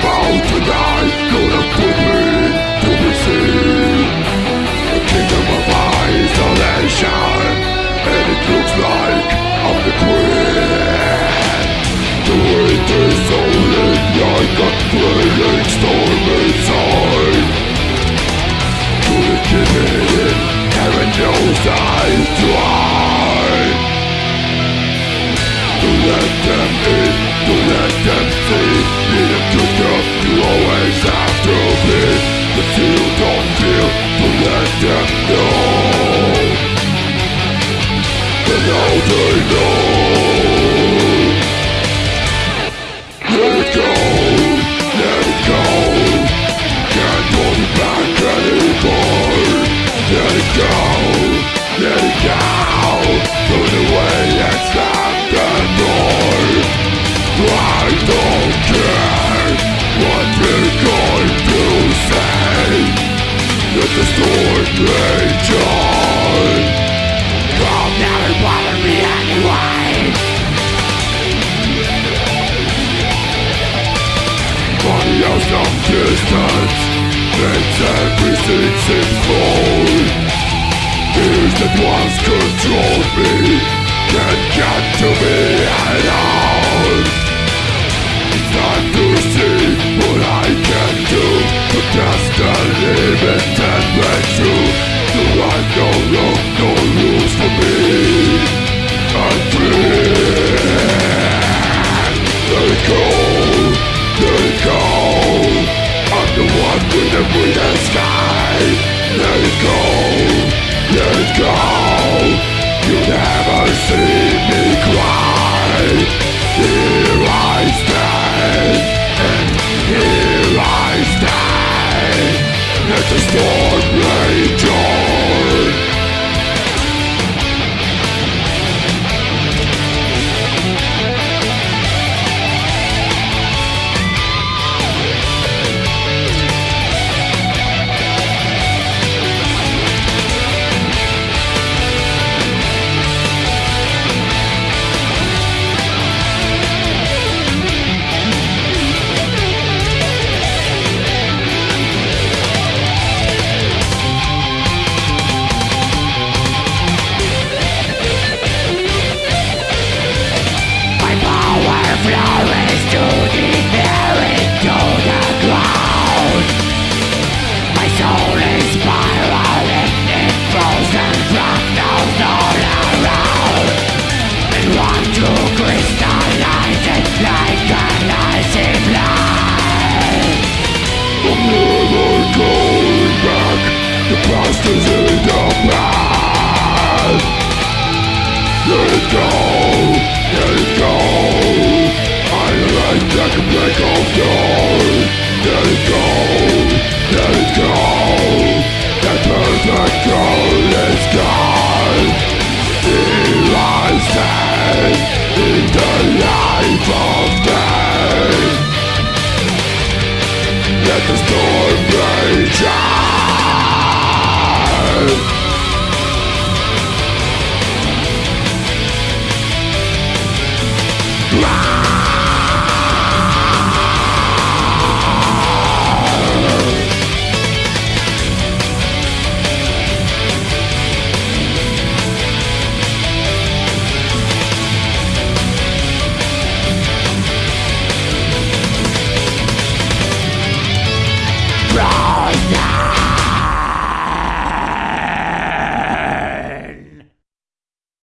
boat tonight Gonna put me to the sea A kingdom of isolation And it looks like I'm the queen The is like a To Heaven knows I try To let them in, to a good girl, you always have to be you don't feel, let them know now they know Let it go, let it go Can't hold back anymore Let it go, let it go Body of distance Makes everything seem cold Fears that once controlled me Here Cause